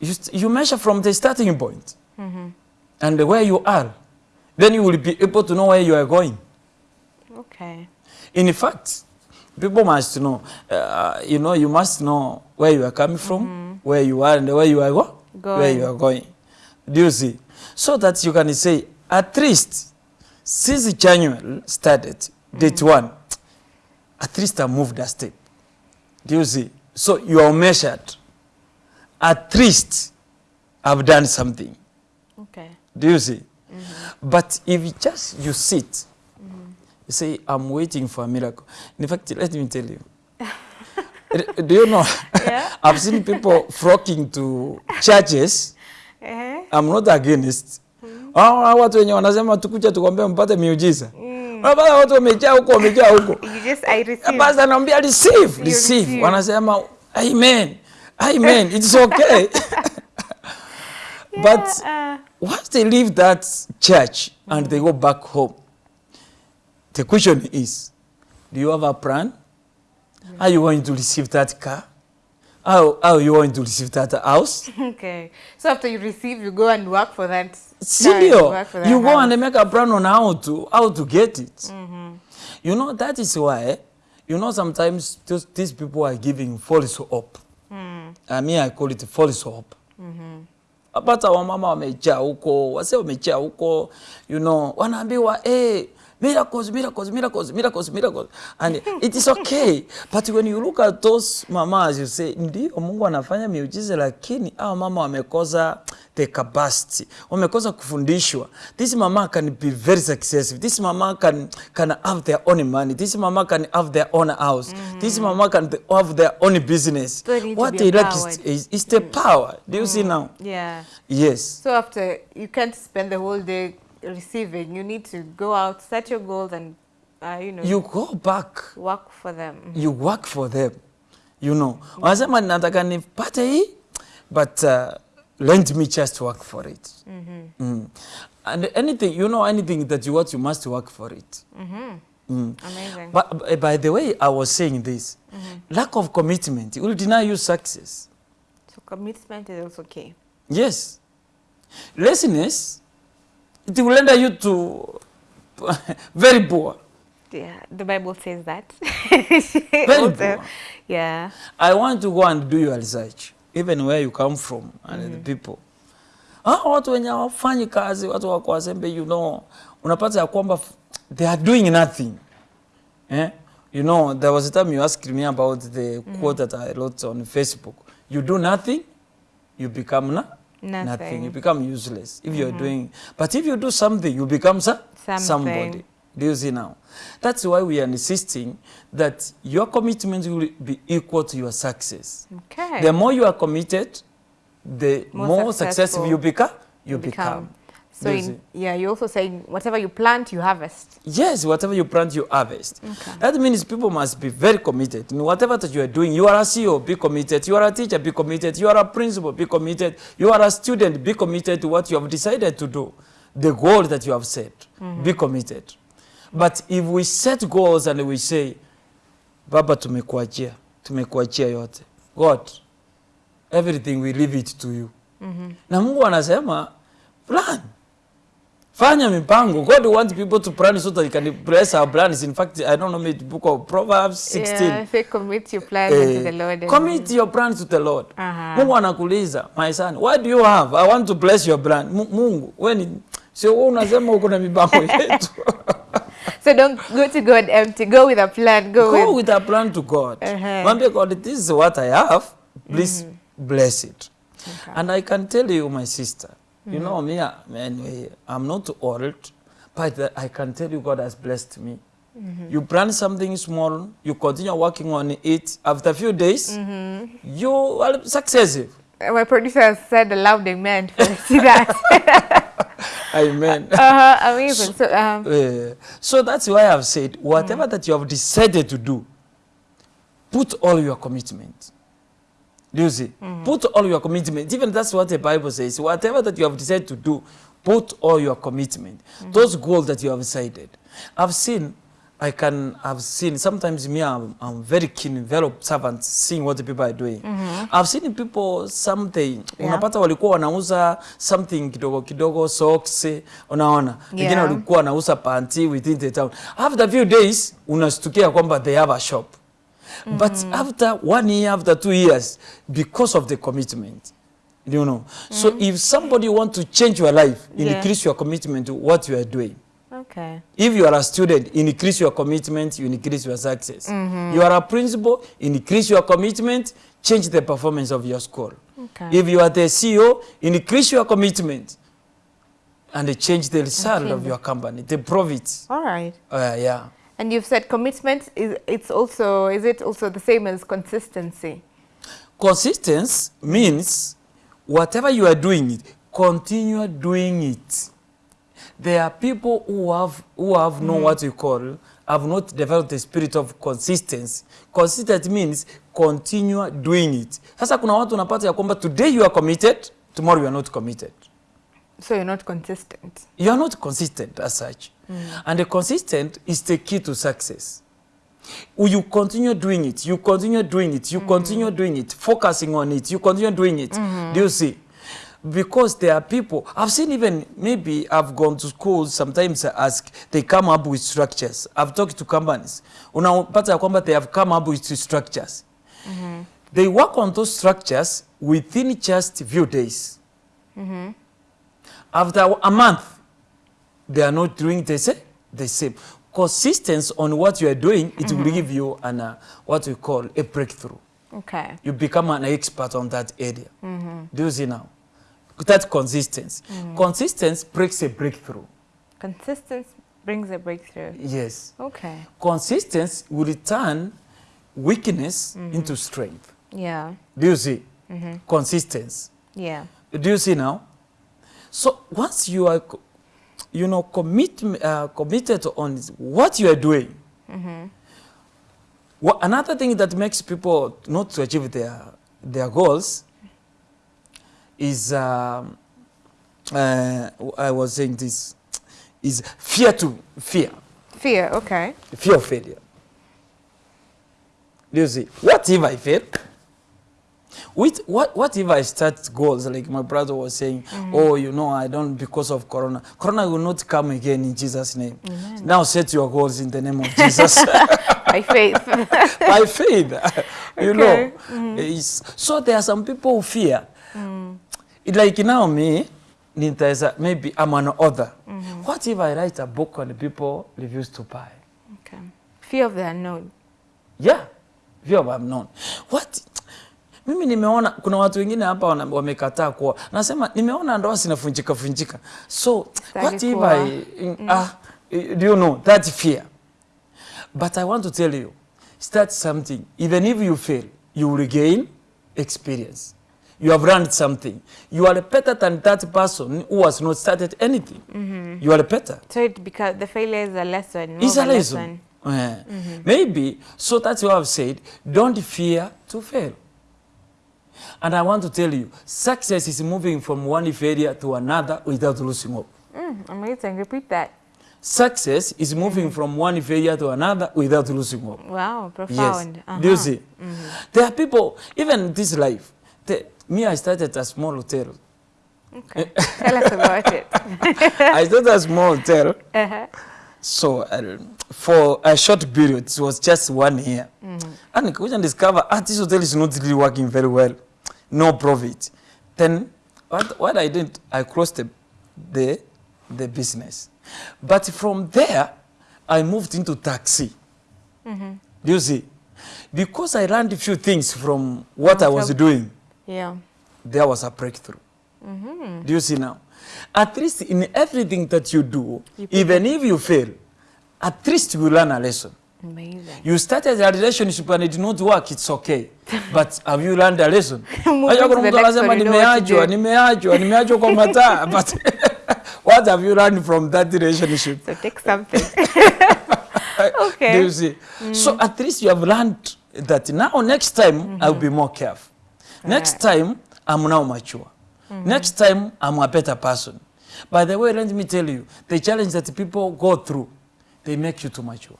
You, you measure from the starting point and where you are. Then you will be able to know where you are going. Okay. In fact, people must know, uh, you know, you must know where you are coming from, where you are, and where you are go- where you are going. Do you see? So that you can say, at least, since January started, date one, at least I moved a step. Do you see? So you are measured. At least I've done something. Okay. Do you see? Mm -hmm. But if just you sit, mm -hmm. you say, I'm waiting for a miracle. In fact, let me tell you. Do you know? Yeah. I've seen people flocking to churches. Eh? I'm not against. Mm. Ah, watu wenye wanasema tukuja tukwambie mpate miujiza. Mm. Unapata watu wamejaa huko wamejaa huko. You just I receive. Basi anaambia receive, receive. receive. Wanasema amen. Amen. It's okay. But uh, once they leave that church and they go back home, the question is, do you have a plan? Are you going to receive that car? How, how you want to receive that house? okay. So after you receive, you go and work for that. See you. work for that you go house. and make a plan on how to how to get it. Mm -hmm. You know that is why you know sometimes those, these people are giving false hope. Mm. I mean I call it false hope. Hapata wamama wamejaa huko, wase wamejaa huko, you know, wanaambiwa eh, miracles, miracles, miracles, miracles, miracles. And it is okay. But when you look at those mamas, you say, ndio Mungu anafanya miujiza, lakini hawa mama wamekosa the capacity, wamekosa kufundishwa. This mama can be very successful. This mama can, can have their own money. This mama can have their own house. Mm. This mama can have their own business. What they lack is, is, is the power. Do you mm. see now? Yeah. Yes. So after you can't spend the whole day receiving, you need to go out, set your goals, and uh, you know You go back. work for them. you work for them you know. Wanasema nataka nipate hii but uh, let me just work for it. Mm. and anything you know anything that you want you must work for it. Mm. Amazing. but by the way i was saying this. Lack of commitment will deny you success. So commitment is also key. yes. Laziness it will render you to very poor Yeah, the Bible says that. Very also, poor. Yeah. I want to go and do your research even where you come from and mm -hmm. the people. Ah, watu wenye hawafanyi kazi, watu wako wazembe, you know, unapata ya kwamba they are doing nothing. Eh? You know, there was a time you asked me about the mm -hmm. quote that I wrote on Facebook. You do nothing, you become na Nothing. You become useless if you're mm-hmm. doing. But if you do something, you become sa Something. somebody. Do you see now? That's why we are insisting that your commitment will be equal to your success. Okay. The more you are committed, the More more, successful successful you become. You become. So in, yeah, you're also saying whatever you plant, you harvest. Yes, whatever you plant, you harvest. Okay. That means people must be very committed. In whatever that you are doing, you are a CEO, be committed. You are a teacher, be committed. You are a principal, be committed. You are a student, be committed to what you have decided to do. The goal that you have set, mm -hmm. be committed. But if we set goals and we say, Baba, tumekuachia, tumekuachia yote. God, everything we leave it to you. Mm -hmm. Na Mungu anasema, plan. Fanya mipango. God wants people to plan so that you can bless our plans. In fact, I don't know, maybe the book of Proverbs 16. Yeah, say commit your plans to the Lord. commit your plans to the Lord. Aha. Mungu anakuuliza, my son, what do you have? I want to bless your plan. Mu- Mungu, when sio wewe unasema uko na mipango yetu. So don't go to God empty. Go with a plan. Go, Go with. with a plan to God. Uh-huh. Mwambie God, this is what I have. Please bless it. And I can tell you, my sister, you know me, I- anyway, I'm not old, but uh, I can tell you God has blessed me. You plan something small, you continue working on it. After a few days, you are successful. My producer has said a loud amen for see that. Amen. uh-huh, amazing. So um, Uh, so that's why I've said, whatever that you have decided to do, put all your commitment. Do you see? Put all your commitment. Even that's what the Bible says. Whatever that you have decided to do, put all your commitment. Mm -hmm. Those goals that you have decided. I've seen, I can, I've seen, sometimes me, I'm, I'm very keen, very observant, seeing what the people are doing. Mm -hmm. I've seen people something, Yeah. unapata walikuwa wanauza something kidogo kidogo, socks, unaona. Wengine Yeah. walikuwa wanauza panty within the town. After a few days, unastukia kwamba they have a shop. But after one year, after two years, because of the commitment, you know. So if somebody want to change your life, Yeah. increase your commitment to what you are doing. okay. If you are a student, increase your commitment, you increase your success. You are a principal, increase your commitment, change the performance of your school. Okay. If you are the CEO, increase your commitment and change the result of your company, the profits. All right. Uh, yeah. And you've said commitment is it's also is it also the same as consistency? Consistency means whatever you are doing it, continue doing it. There are people who have who have mm. no what you call have not developed the spirit of consistency. Consistent means continue doing it. Sasa kuna watu unapata ya kwamba today you are committed, tomorrow you are not committed. So you're not consistent. You are not consistent as such. Mm. And the consistent is the key to success. You continue doing it, you continue doing it, you mm-hmm. continue doing it, focusing on it, you continue doing it. Mm-hmm. Do you see? Because there are people, I've seen even, maybe I've gone to schools, sometimes I ask, they come up with structures. I've talked to companies. Unapata ya kwamba they have come up with structures. Mm-hmm. They work on those structures within just few days. After a month, they are not doing the same, the same. Consistency on what you are doing, it will mm-hmm. give you an, uh, what we call a breakthrough. Okay. You become an expert on that area. Mm-hmm. Do you see now? That consistency. Mm. Consistency breaks a breakthrough. Consistency brings a breakthrough. Yes. Okay. Consistency will turn weakness mm-hmm. into strength. Yeah. Do you see? Consistency. Yeah. Do you see now? So once you are, you know, commit, uh, committed on what you are doing, wha- another thing that makes people not to achieve their their goals is, um, uh, I was saying this, is fear to fear, Fear. Okay. fear of failure. You see? What if I fail? With what what if I start goals like my brother was saying, mm. oh, you know, I don't because of corona. Corona will not come again in Jesus' name. Now set your goals in the name of Jesus By faith. by faith. you Okay. know. Mm. It's- so there are some people who fear. Mm. It Like now me, nitaweza maybe I'm an author. Mm-hmm. What if I write a book and people refuse to buy? okay. Fear of the unknown. Yeah, fear of unknown. What? Mimi nimeona kuna watu wengine hapa wamekataa kuoa. Nasema nimeona ndoa zinafunjika funjika. So what if I, I ah do you know that fear? But I want to tell you start something. Even if you fail, you will gain experience. You have learned something. You are better than that person who has not started anything. Mm -hmm. You are better. So it because the failure is a lesson. more It's a lesson. lesson. Yeah. Mm -hmm. Maybe, so that's what I've said, don't fear to fail. And I want to tell you, success is moving from one failure to another without losing hope. Mm, amazing. Repeat that. Success is moving from one failure to another without losing hope. Wow. Profound. Yes. Do you Uh-huh. see? There are people, even this life, me, I started a small hotel. Okay. Tell us about it. I started a small hotel. Uh-huh. So uh, for a short period, it was just one year. Mm. And nikakuja discover, ah, this hotel is not really working very well. No profit. Then what, what I did, I closed the, the, the business. But from there, I moved into taxi. mm Do you see? Because I learned a few things from what I was doing, Yeah. there was a breakthrough. Mm -hmm. Do you see now? At least in everything that you do, You even if you fail, at least you learn a lesson. Amazing. You started a relationship and it did not work, it's okay. But have you learned a lesson? Moving kuna mtu anasema one, you know what to nimeachwa, nimeachwa, nimeachwa kwa mataa. But what have you learned from that relationship? So take something. Okay. Do you see? Mm. So at least you have learned that now next time mm -hmm. I'll be more careful. Next right. time I'm now mature. Mm-hmm. Next time I'm a better person. By the way, let me tell you, the challenge that people go through, they make you too mature.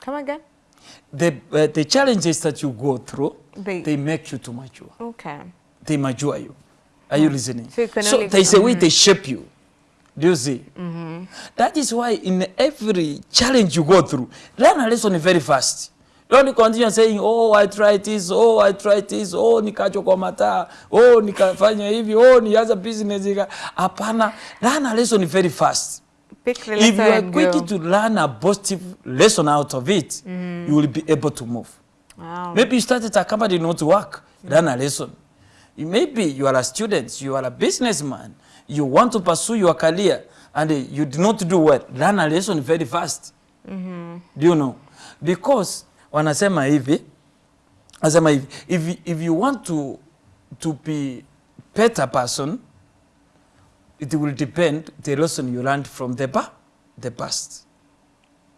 Come again. The, uh, the challenges that you go through, They- they, make you too mature. Okay. They mature you. Are you mm. listening? So so there's a way they shape you. Do you see? Mm-hmm. That is why in every challenge you go through, learn a lesson very fast. Don't continue saying, oh, I tried this, oh, I tried this, oh, nikacho kwa mataa, oh, nikafanya hivi, oh, nianza business. ika-" Hapana, learn a lesson very fast. Pick the If you are quick go. to learn a positive lesson out of it, mm. you will be able to move. Wow. Maybe you started a company not to work, learn a lesson. Maybe you are a student, you are a businessman, you want to pursue your career and you do not do well, learn a lesson very fast. Mm -hmm. Do you know? Because wanasema hivi, wanasema hivi, if, if you want to, to be better person, it will depend the lesson you learned from the, pa- the past.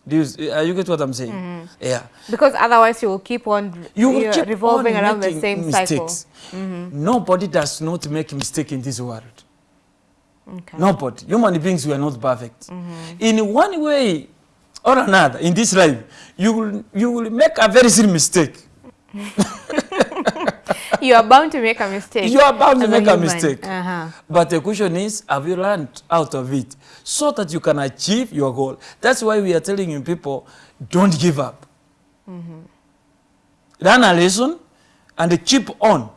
Do you, are you get what I'm saying? Yeah. Because otherwise you will keep on You will keep revolving on around the same mistakes. cycle. Nobody does not make mistake in this world. Okay. Nobody. Human beings we are not perfect. Mm -hmm. In one way or another, in this life, you will, you will make a very silly mistake. You are bound to make a mistake. You are bound to make a a mistake. Uh-huh. But the question is, have you learned out of it so that you can achieve your goal? That's why we are telling you people, don't give up. Mm -hmm. Learn a lesson and keep on.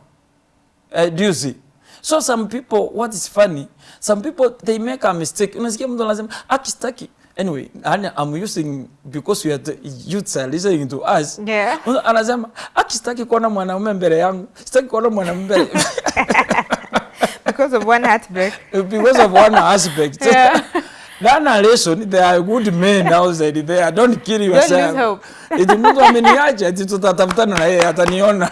Uh, do you see? So some people, what is funny, some people, they make a mistake. Unasikia mtu anasema, akistaki, anyway yani I'm using because we are the youths are listening to us Yeah. Anasema aki sitaki kuona mwanaume mbele yangu sitaki kuona mwanaume mbele Because of one heartbreak. because of one aspect Yeah. that narration there are good men outside there don't kill yourself don't lose hope. eti mtu ameniacha eti tutatafutana na yeye ataniona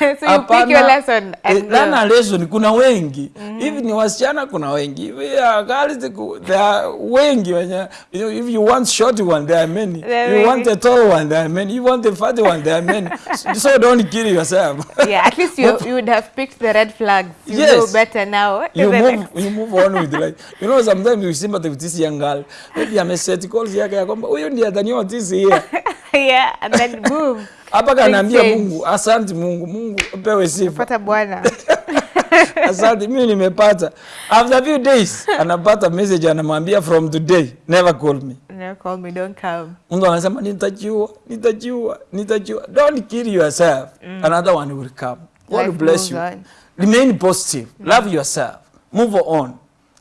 so you pick your lesson and learn a lesson kuna wengi Mm. hivi ni wasichana kuna wengi hivi ya girls ku- there are wengi wenye you know, if you want short one there are many There you want a tall one there are many you want a fat one there are many so, don't kill yourself yeah, at least you you would have picked the red flags. You Yes. know better now. you move you move on with life you know sometimes you sympathy with this young girl maybe ameset goals yake ya kwamba huyu ndiye ataniwa this year yeah, and then boom. Hapa kanaambia. Mungu asante Mungu Mungu pewe sifa Pata bwana. asante mimi nimepata after a few days anapata message anamwambia from today never call me Never call me, don't come. Mungu anasema nitajiua nitajiua nitajiua don't kill yourself Mm. another one will come God Life bless you on. remain positive Mm. love yourself move on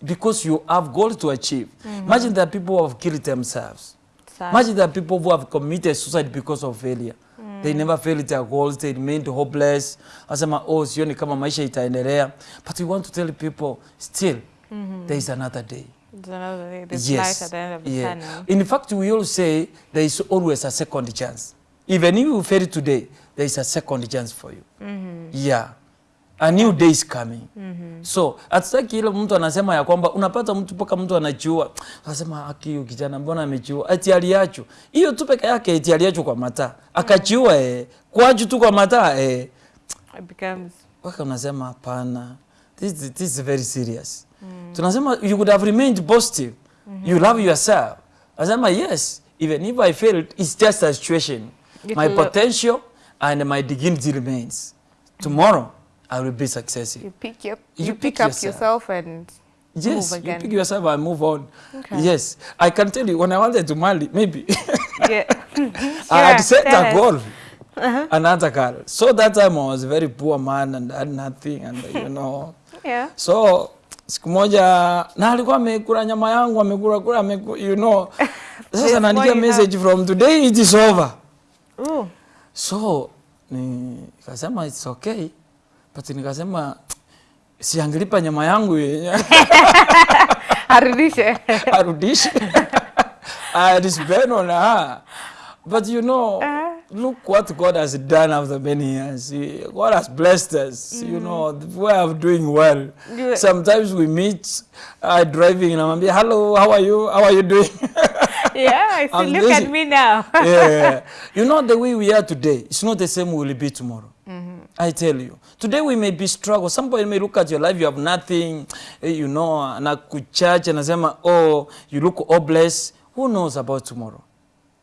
because you have goals to achieve Mm -hmm. imagine that people who have killed themselves Sad. Imagine that people who have committed suicide because of failure. They never fail their goals, they remained hopeless. Asema, oh, sioni kama maisha itaendelea. But we want to tell people, still, there is another day. Yes. another day. There's light at the end of the yeah. tunnel. In fact, we all say there is always a second chance. Even if you fail today, there is a second chance for you. Yeah. A new day is coming. Mm -hmm. So, hatutaki ile mtu anasema ya kwamba unapata mtu mpaka mtu anajiua. Anasema aki huyu kijana mbona amejiua? eti aliachu. Hiyo tu peke yake eti aliachu kwa mataa. Akajiua eh. Kwaju tu kwa mataa eh. It becomes Waka unasema hapana. This, this is very serious. Mm. Tunasema you could have remained positive. Mm -hmm. You love yourself. Anasema yes, even if I failed, it's just a situation. You my potential look. potential and my dignity remains. Tomorrow, I will be successful. you pick your You you, pick pick, up yourself. yourself and Yes, move again. you pick yourself and move on. Okay. Yes, I can tell you, when I wanted to marry, maybe yeah. I had set yeah. a uh -huh. Another girl. So that time I was a very poor man and had nothing and you know. Yeah. So siku moja na alikuwa amekula nyama yangu amekula kula you know. Sasa naandikia message have. message from today it is over. Ooh. So nikasema it's okay. But nikasema siangelipa nyama yangu yenye Arudishe. arudishe. I spend on her. But you know, uh, look what God has done after many years. God has blessed us. Mm. You know, we are doing well. You- Sometimes we meet uh, driving and I'm hello, how are you? How are you doing? yeah, I see. Look busy. at me now. yeah. You know, the way we are today, it's not the same we will be tomorrow. I tell you. Today we may be struggle. Somebody may look at your life, you have nothing, eh, you know, na kuchurch anasema, oh, you look hopeless. Who knows about tomorrow?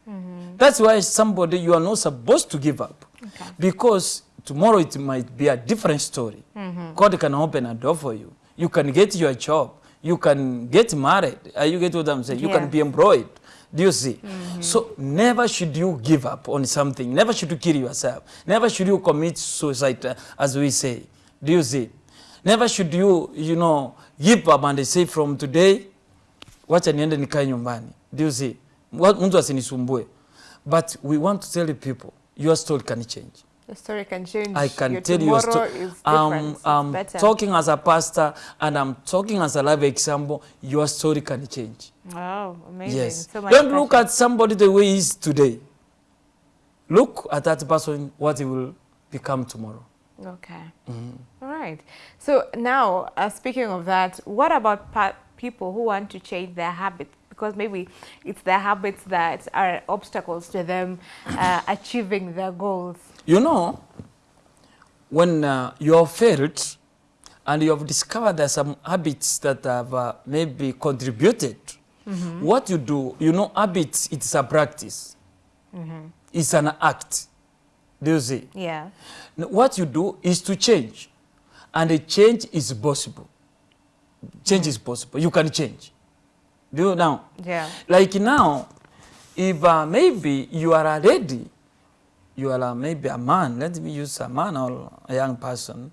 Mm -hmm. That's why somebody, you are not supposed to give up. Okay. Because tomorrow it might be a different story. Mm -hmm. God can open a door for you. You can get your job. You can get married. Uh, you get what I'm saying? Yeah. You can be employed. Do you see? Mm -hmm. So never should you give up on something. Never should you kill yourself. Never should you commit suicide, uh, as we say. Do you see? Never should you, you know, give up and say from today, wacha niende nikae nyumbani. Do you see? Mtu asinisumbue. But we want to tell the people, your story can change. Your story can change. I can your tell you a story. I'm, I'm better. talking as a pastor and I'm talking as a live example. Your story can change. Wow, amazing. Yes. So much Don't look at somebody the way he is today. Look at that person, what he will become tomorrow. Okay. All right. So now, uh, speaking of that, what about pa- people who want to change their habits? Because maybe it's their habits that are obstacles to them uh, achieving their goals. You know, when uh, you have failed and you have discovered there are some habits that have uh, maybe contributed, Mm-hmm. what you do, you know, habits, it's a practice. Mm-hmm. It's an act. Do you see? Yeah. What you do is to change. And a change is possible. Change mm-hmm. is possible. You can change. Do you now? Yeah. Like now, if uh, maybe you are a lady, you are a, maybe a man, let me use a man or a young person,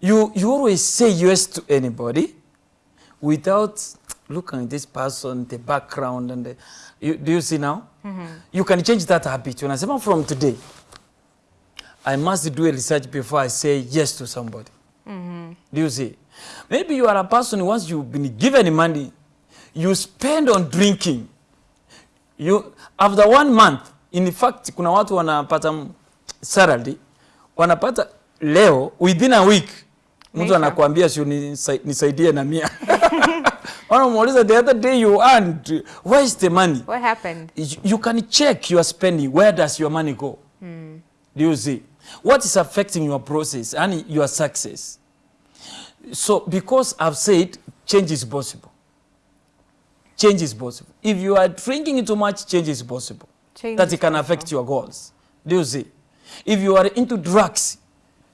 you, you always say yes to anybody without look at this person, the background, and the, you, do you see now? Mm -hmm. You can change that habit. When I say from today, I must do a research before I say yes to somebody. Mm -hmm. Do you see? Maybe you are a person once you've been given money, you spend on drinking. You, after one month, in fact, kuna watu wanapata salary, wanapata leo, within a week, mtu anakuambia sio nisaidie na mia wanamuuliza the other day you earned where is the money? What happened? You, can check your spending where does your money go? Hmm. do you see? What is affecting your process and your success? So because I've said change is possible. Change is possible. If you are drinking too much change is possible. Change that it can possible. affect your goals. Do you see? If you are into drugs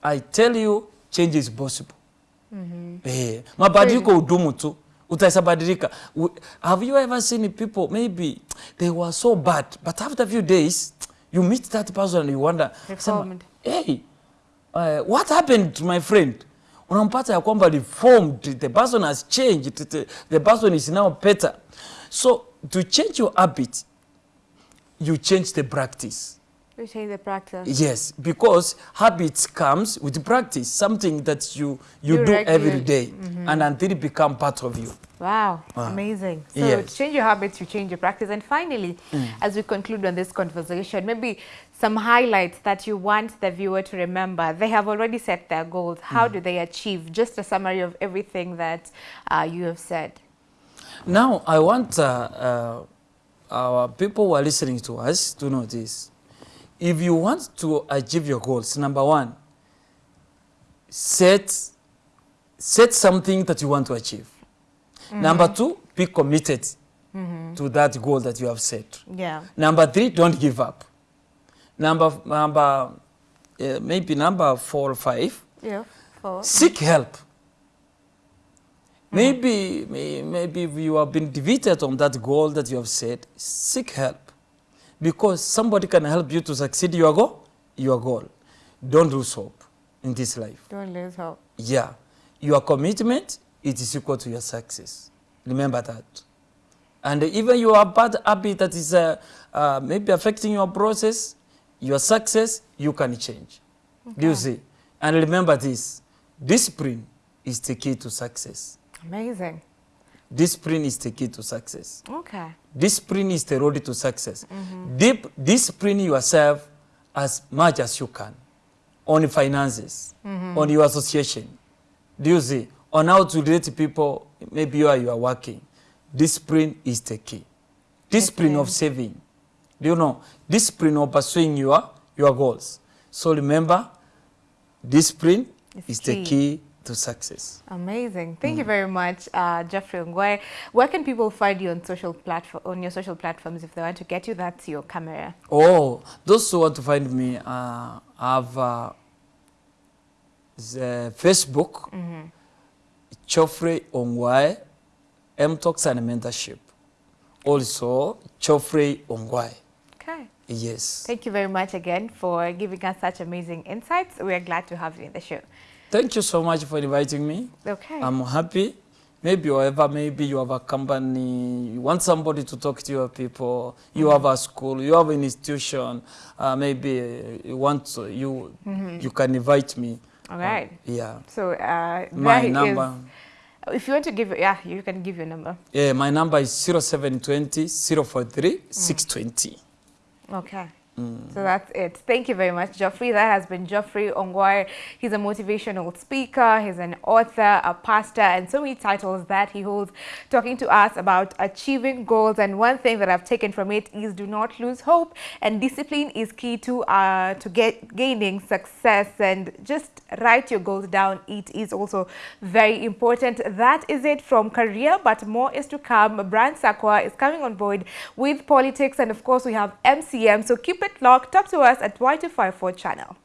I tell you change is possible. Mm -hmm. eh, mabadiliko do tu utaisabadilika. Have you ever seen people, maybe they were so bad, but after a few days, you meet that person and you wonder, hey, uh, what happened to my friend? Unampata ya kwamba reformed, the person has changed, the, the person is now better. So to change your habit, you change the practice. You change the practice. Yes, because habits comes with practice, something that you you, you do every day, mm -hmm. and until it become part of you. Wow, amazing. So yes. to change your habits, you change your practice. And finally, mm. as we conclude on this conversation, maybe some highlights that you want the viewer to remember. They have already set their goals. How mm. do they achieve? Just a summary of everything that uh, you have said. Now, I want uh, uh, our people who are listening to us to know this. If you want to achieve your goals, number one, set, set something that you want to achieve. -hmm. Number two, be committed mm -hmm. to that goal that you have set. Yeah. Number three, don't give up. Number, number uh, maybe number four or five, yeah, four. seek help. Mm -hmm. Maybe, maybe if you have been defeated on that goal that you have set, seek help. Because somebody can help you to succeed your goal. Your goal. Don't lose hope in this life. Don't lose hope. Yeah. Your commitment it is equal to your success. Remember that. And even your bad habit that is uh, uh, maybe affecting your process, your success, you can change. Okay. Do you see? And remember this, discipline is the key to success. Amazing. Discipline is the key to success. Okay. Discipline is the road to success. Mm -hmm. Deep, discipline yourself as much as you can on finances, mm -hmm. on your association. Do you see? on how to relate to people, maybe are, you are working. Discipline is the key. Discipline okay. of saving. Do you know? Discipline of pursuing your, your goals. So remember, discipline it's is key. the key to success. Amazing. Thank mm. you very much, uh, Geoffrey Ongwae. Where can people find you on social platform on your social platforms if they want to get you? That's your camera. Oh, those who want to find me uh, have uh, the Facebook. Mm -hmm. Geoffrey Ongwae, M-Talks and Mentorship. Also, Geoffrey Ongwae. Okay. Yes. Thank you very much again for giving us such amazing insights. We are glad to have you in the show. Thank you so much for inviting me. Okay. I'm happy. Maybe however, maybe you have a company, you want somebody to talk to your people, you mm -hmm. have a school, you have an institution, uh, maybe you want to, you, mm -hmm. you can invite me. All right. Um, yeah. So uh, my number. Is, if you want to give, yeah, you can give your number. Yeah, my number is 0720 043 mm. 620. Okay. So that's it. Thank you very much, Geoffrey. That has been Geoffrey Ongwae. He's a motivational speaker, he's an author, a pastor, and so many titles that he holds, talking to us about achieving goals. And one thing that I've taken from it is do not lose hope. And discipline is key to uh, to get gaining success. And just write your goals down. It is also very important. That is it from career, but more is to come. Brian Sakwa is coming on board with politics, and of course we have MCM. So keep it locked. Talk to us at Y254 channel.